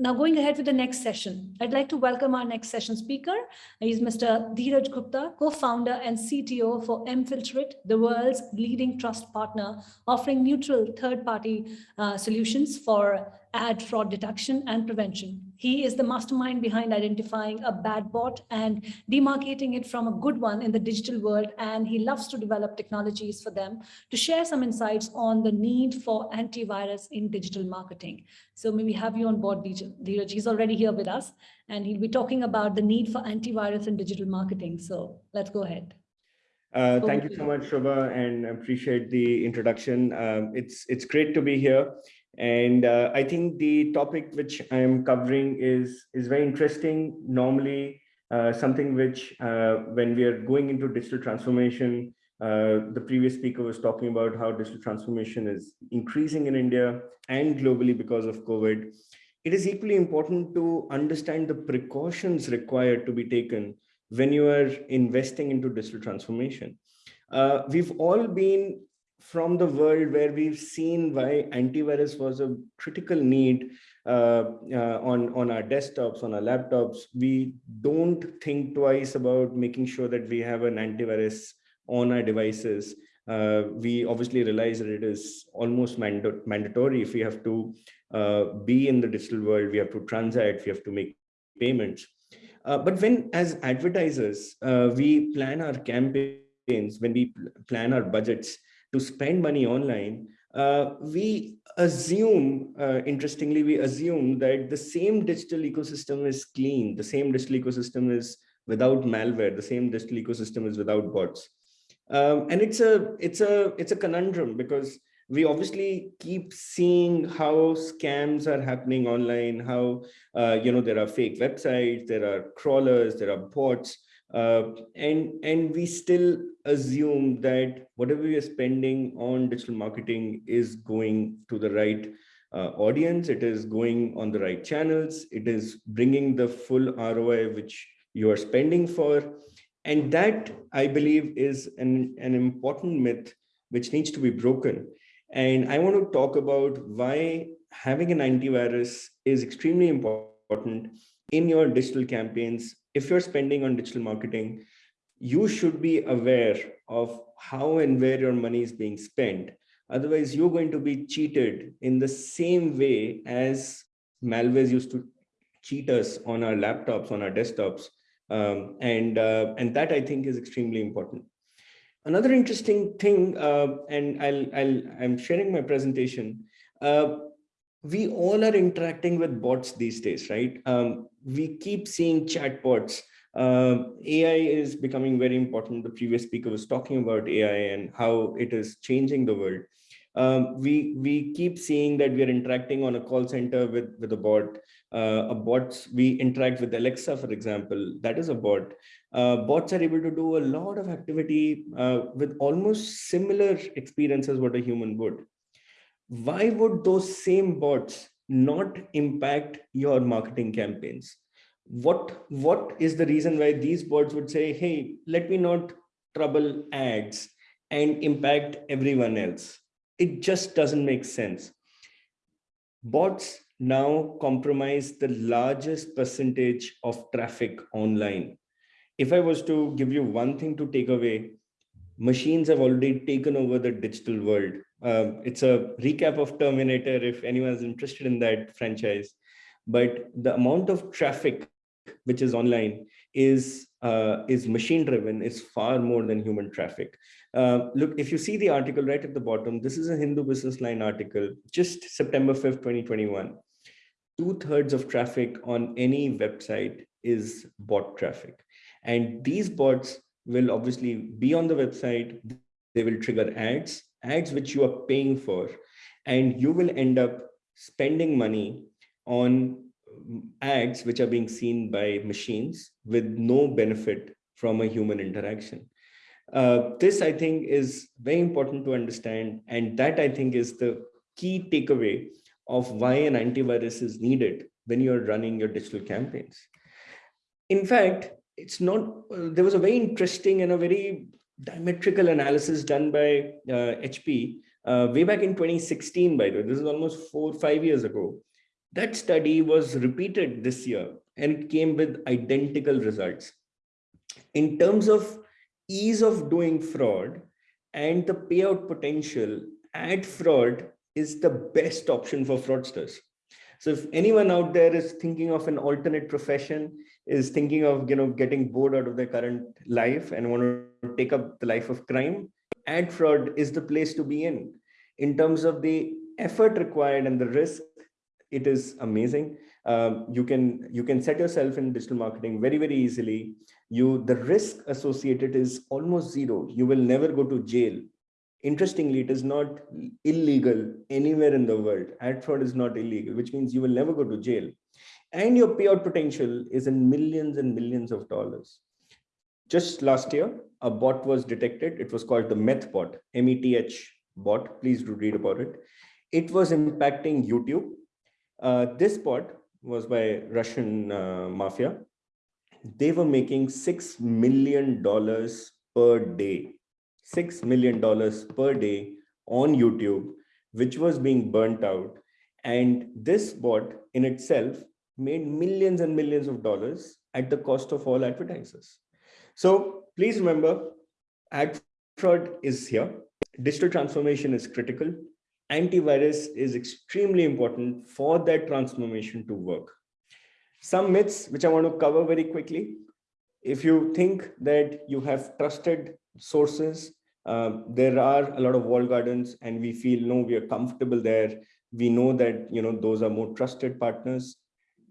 now going ahead with the next session, I'd like to welcome our next session speaker. He's Mr. Dheeraj Gupta, co-founder and CTO for mFilterIt, the world's leading trust partner, offering neutral third-party uh, solutions for ad fraud detection and prevention. He is the mastermind behind identifying a bad bot and demarcating it from a good one in the digital world. And he loves to develop technologies for them to share some insights on the need for antivirus in digital marketing. So maybe have you on board, Dheeraj. He's already here with us and he'll be talking about the need for antivirus in digital marketing. So let's go ahead. Uh, thank you so much, Shobha, and appreciate the introduction. Um, it's it's great to be here. And uh, I think the topic which I am covering is, is very interesting. Normally, uh, something which uh, when we are going into digital transformation, uh, the previous speaker was talking about how digital transformation is increasing in India and globally because of COVID. It is equally important to understand the precautions required to be taken when you are investing into digital transformation. Uh, we've all been from the world where we've seen why antivirus was a critical need uh, uh, on, on our desktops, on our laptops, we don't think twice about making sure that we have an antivirus on our devices. Uh, we obviously realize that it is almost manda mandatory if we have to uh, be in the digital world, we have to transact, we have to make payments. Uh, but when as advertisers, uh, we plan our campaigns, when we plan our budgets, to spend money online, uh, we assume, uh, interestingly, we assume that the same digital ecosystem is clean, the same digital ecosystem is without malware, the same digital ecosystem is without bots. Um, and it's a, it's, a, it's a conundrum because we obviously keep seeing how scams are happening online, how, uh, you know, there are fake websites, there are crawlers, there are bots, uh, and and we still assume that whatever we are spending on digital marketing is going to the right uh, audience it is going on the right channels it is bringing the full roi which you are spending for. And that i believe is an an important myth which needs to be broken. And i want to talk about why having an antivirus is extremely important in your digital campaigns if you're spending on digital marketing, you should be aware of how and where your money is being spent. Otherwise, you're going to be cheated in the same way as malwares used to cheat us on our laptops, on our desktops. Um, and, uh, and that I think is extremely important. Another interesting thing, uh, and I'll, I'll, I'm sharing my presentation. Uh, we all are interacting with bots these days, right? Um, we keep seeing chatbots. Uh, AI is becoming very important. The previous speaker was talking about AI and how it is changing the world. Um, we we keep seeing that we are interacting on a call center with with a bot. Uh, a bots we interact with Alexa, for example, that is a bot. Uh, bots are able to do a lot of activity uh, with almost similar experience as what a human would. Why would those same bots not impact your marketing campaigns? What what is the reason why these bots would say hey let me not trouble ads and impact everyone else it just doesn't make sense. Bots now compromise the largest percentage of traffic online. If i was to give you one thing to take away machines have already taken over the digital world um, it's a recap of Terminator if anyone's interested in that franchise. But the amount of traffic which is online is uh, is machine driven is far more than human traffic. Uh, look, if you see the article right at the bottom, this is a Hindu Business Line article, just September 5th, 2021. Two thirds of traffic on any website is bot traffic. And these bots will obviously be on the website. They will trigger ads ads which you are paying for and you will end up spending money on ads which are being seen by machines with no benefit from a human interaction. Uh, this, I think, is very important to understand. And that, I think, is the key takeaway of why an antivirus is needed when you're running your digital campaigns. In fact, it's not, uh, there was a very interesting and a very diametrical analysis done by uh, HP uh, way back in 2016, by the way, this is almost four, five years ago. That study was repeated this year and it came with identical results. In terms of ease of doing fraud and the payout potential, ad fraud is the best option for fraudsters. So if anyone out there is thinking of an alternate profession, is thinking of you know getting bored out of their current life and want to take up the life of crime, ad fraud is the place to be in. In terms of the effort required and the risk, it is amazing. Um, you can you can set yourself in digital marketing very very easily. You the risk associated is almost zero. You will never go to jail interestingly it is not illegal anywhere in the world ad fraud is not illegal which means you will never go to jail and your payout potential is in millions and millions of dollars. Just last year a bot was detected. It was called the Methbot meth bot. Please do read about it. It was impacting youtube. Uh, this bot was by russian uh, mafia. They were making six million dollars per day $6 million per day on YouTube, which was being burnt out. And this bot in itself made millions and millions of dollars at the cost of all advertisers. So please remember, ad fraud is here. Digital transformation is critical. Antivirus is extremely important for that transformation to work. Some myths which I want to cover very quickly. If you think that you have trusted sources um, there are a lot of walled gardens and we feel no we are comfortable there we know that you know those are more trusted partners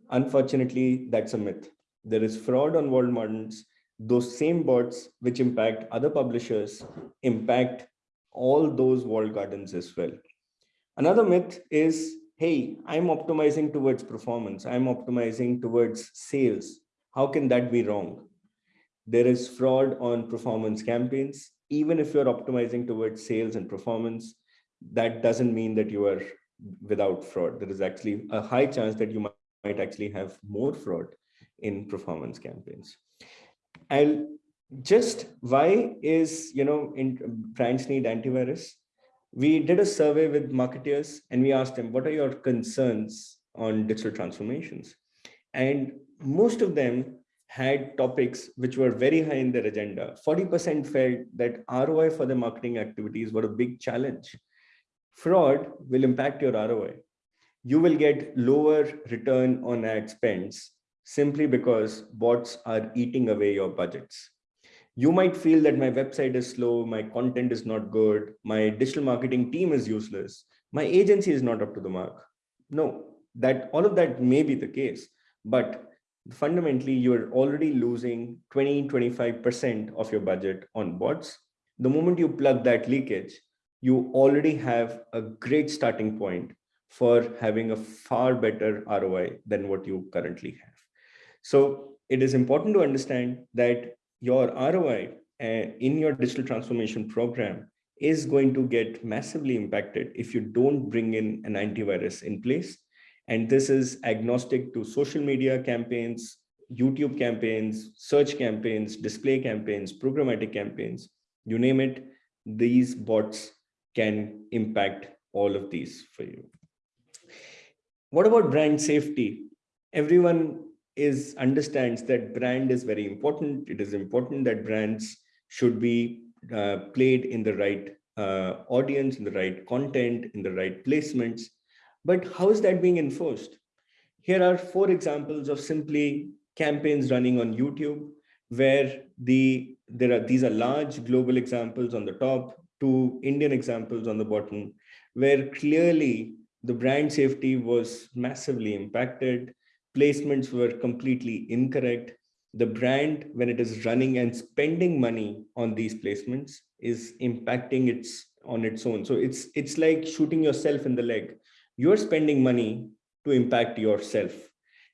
unfortunately that's a myth. There is fraud on gardens those same bots which impact other publishers impact all those walled gardens as well. Another myth is hey i'm optimizing towards performance. I'm optimizing towards sales. How can that be wrong? There is fraud on performance campaigns. Even if you're optimizing towards sales and performance, that doesn't mean that you are without fraud. There is actually a high chance that you might actually have more fraud in performance campaigns. And just why is, you know, in um, brands need antivirus? We did a survey with marketers and we asked them, what are your concerns on digital transformations? And most of them had topics which were very high in their agenda. 40% felt that ROI for the marketing activities were a big challenge. Fraud will impact your ROI. You will get lower return on ad spends simply because bots are eating away your budgets. You might feel that my website is slow, my content is not good, my digital marketing team is useless, my agency is not up to the mark. No, that all of that may be the case, but fundamentally you're already losing 20 25% of your budget on bots the moment you plug that leakage you already have a great starting point for having a far better roi than what you currently have so it is important to understand that your roi uh, in your digital transformation program is going to get massively impacted if you don't bring in an antivirus in place and this is agnostic to social media campaigns, YouTube campaigns, search campaigns, display campaigns, programmatic campaigns, you name it, these bots can impact all of these for you. What about brand safety? Everyone is understands that brand is very important. It is important that brands should be uh, played in the right uh, audience, in the right content, in the right placements. But how is that being enforced? Here are four examples of simply campaigns running on YouTube, where the there are these are large global examples on the top, two Indian examples on the bottom, where clearly the brand safety was massively impacted. Placements were completely incorrect. The brand, when it is running and spending money on these placements, is impacting its on its own. So it's it's like shooting yourself in the leg you're spending money to impact yourself.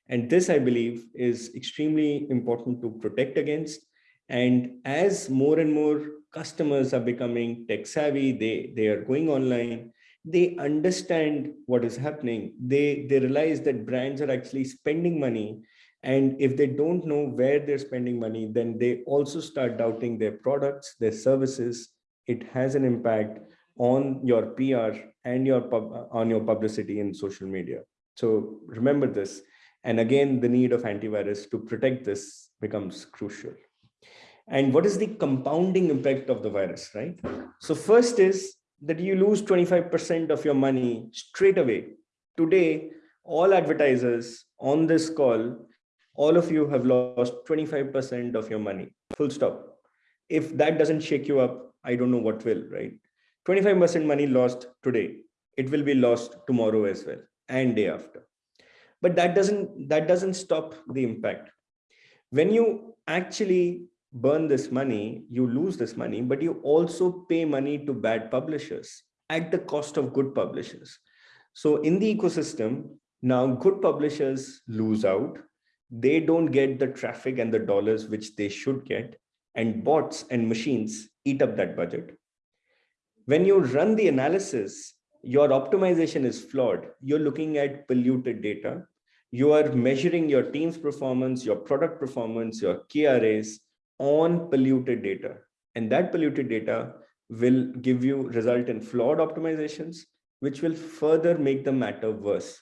And this, I believe, is extremely important to protect against. And as more and more customers are becoming tech savvy, they, they are going online, they understand what is happening. They, they realize that brands are actually spending money. And if they don't know where they're spending money, then they also start doubting their products, their services. It has an impact on your PR and your pub, on your publicity in social media. So remember this. And again, the need of antivirus to protect this becomes crucial. And what is the compounding impact of the virus, right? So first is that you lose 25% of your money straight away. Today, all advertisers on this call, all of you have lost 25% of your money, full stop. If that doesn't shake you up, I don't know what will, right? 25% money lost today. It will be lost tomorrow as well and day after. But that doesn't that doesn't stop the impact. When you actually burn this money, you lose this money, but you also pay money to bad publishers at the cost of good publishers. So in the ecosystem, now good publishers lose out. They don't get the traffic and the dollars which they should get. And bots and machines eat up that budget. When you run the analysis, your optimization is flawed. You're looking at polluted data. You are measuring your team's performance, your product performance, your KRAs on polluted data. And that polluted data will give you result in flawed optimizations, which will further make the matter worse.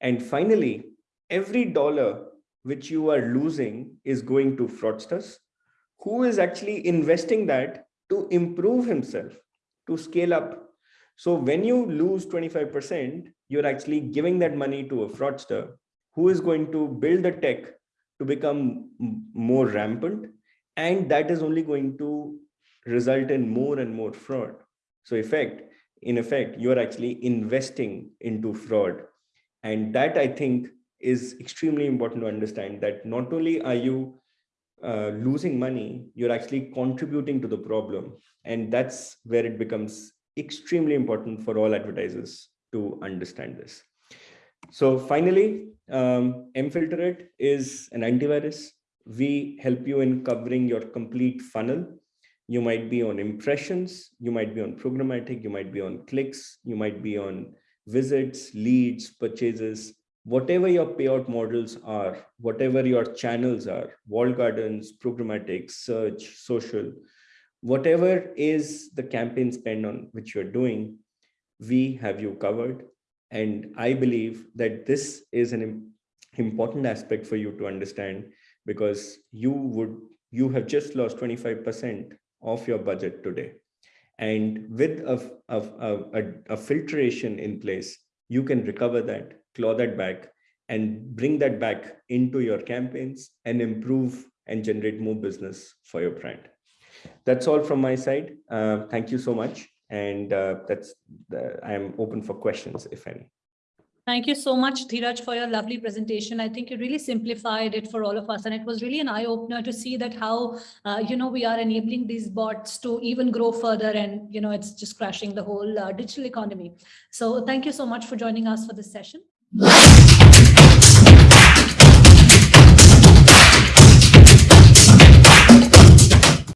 And finally, every dollar which you are losing is going to fraudsters, who is actually investing that to improve himself, to scale up. So when you lose 25%, you're actually giving that money to a fraudster who is going to build the tech to become more rampant and that is only going to result in more and more fraud. So effect in effect you are actually investing into fraud. And that i think is extremely important to understand that not only are you uh, losing money you're actually contributing to the problem. And that's where it becomes extremely important for all advertisers to understand this. So finally um, mFilterIt is an antivirus we help you in covering your complete funnel. You might be on impressions, you might be on programmatic, you might be on clicks, you might be on visits, leads, purchases, whatever your payout models are, whatever your channels are, walled gardens, programmatic, search, social, whatever is the campaign spend on which you're doing, we have you covered. And I believe that this is an important aspect for you to understand because you would you have just lost 25% of your budget today. And with a, a, a, a, filtration in place, you can recover that, claw that back, and bring that back into your campaigns and improve and generate more business for your brand. That's all from my side. Uh, thank you so much. And uh, that's the, I'm open for questions, if any. Thank you so much, Dheeraj, for your lovely presentation. I think you really simplified it for all of us. And it was really an eye opener to see that how, uh, you know, we are enabling these bots to even grow further and, you know, it's just crashing the whole uh, digital economy. So thank you so much for joining us for this session.